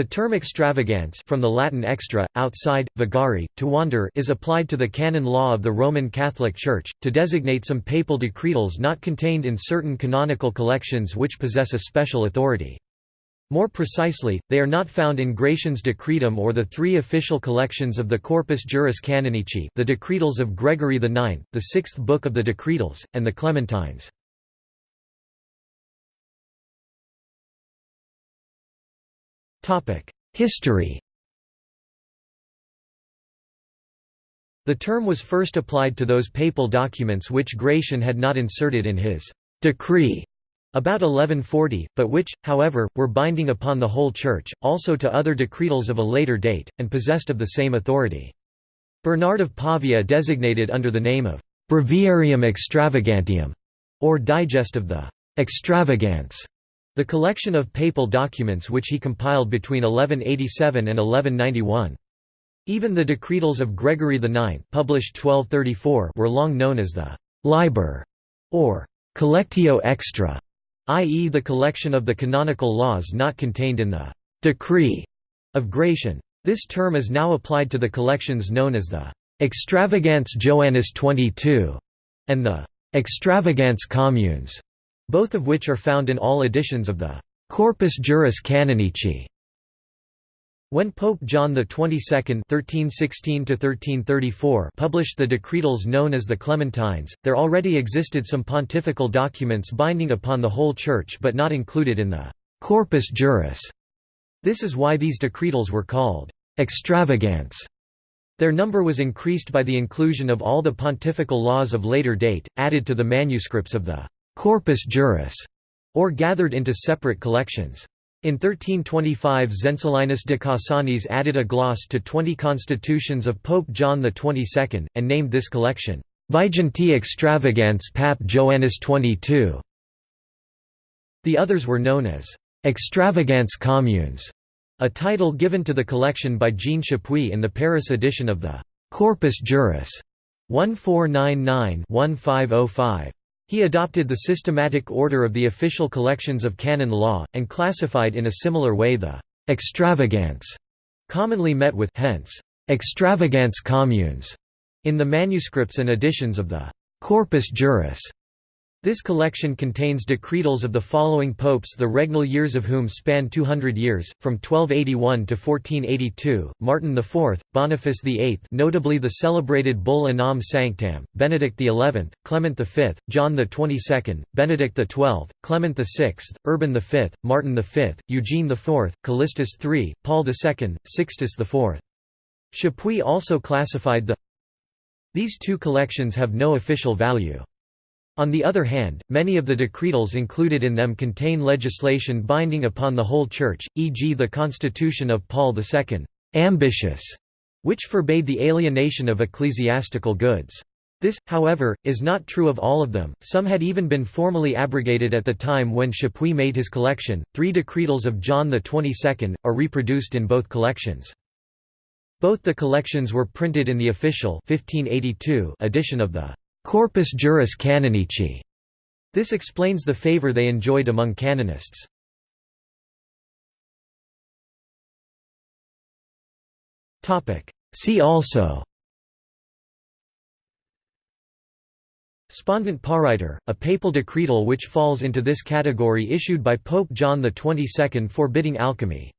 The term extravagans from the Latin extra, outside, vagari, to wander is applied to the canon law of the Roman Catholic Church, to designate some papal decretals not contained in certain canonical collections which possess a special authority. More precisely, they are not found in Gratian's Decretum or the three official collections of the Corpus Juris Canonici the Decretals of Gregory IX, the sixth book of the Decretals, and the Clementines. History The term was first applied to those papal documents which Gratian had not inserted in his decree about 1140, but which, however, were binding upon the whole Church, also to other decretals of a later date, and possessed of the same authority. Bernard of Pavia designated under the name of Breviarium Extravagantium, or Digest of the Extravagants, the collection of papal documents which he compiled between 1187 and 1191. Even the decretals of Gregory IX published 1234 were long known as the «liber» or «collectio extra», i.e. the collection of the canonical laws not contained in the «decree» of Gratian. This term is now applied to the collections known as the «extravagants Joannis 22» and the «extravagants communes» both of which are found in all editions of the Corpus Juris Canonici. When Pope John XXII (1316–1334) published the decretals known as the Clementines, there already existed some pontifical documents binding upon the whole Church but not included in the Corpus Juris. This is why these decretals were called extravagants. Their number was increased by the inclusion of all the pontifical laws of later date, added to the manuscripts of the corpus juris, or gathered into separate collections. In 1325 Zenzelinus de Cassanis added a gloss to 20 constitutions of Pope John XXII, and named this collection, Viginti Extravagants Pap Joannis XXII. The others were known as Extravagants Communes, a title given to the collection by Jean Chapuis in the Paris edition of the Corpus Juris 1499-1505. He adopted the systematic order of the official collections of canon law, and classified in a similar way the «extravagance» commonly met with hence, «extravagants communes» in the manuscripts and editions of the «Corpus Juris» This collection contains decretals of the following popes the regnal years of whom span 200 years, from 1281 to 1482, Martin IV, Boniface VIII notably the celebrated Bull Unam Sanctam, Benedict XI, Clement V, John XXII, Benedict XII, Clement VI, Urban V, Martin V, Eugene IV, Callistus III, Paul II, Sixtus IV. Chapuis also classified the These two collections have no official value. On the other hand, many of the decretals included in them contain legislation binding upon the whole Church, e.g. the Constitution of Paul II, Ambitiosae, which forbade the alienation of ecclesiastical goods. This, however, is not true of all of them, some had even been formally abrogated at the time when Chapuis made his collection. Three decretals of John XXII are reproduced in both collections. Both the collections were printed in the official 1582 edition of the Corpus Juris Canonici. This explains the favor they enjoyed among canonists. See also Spondent Pariter, a papal decretal which falls into this category issued by Pope John XXII forbidding alchemy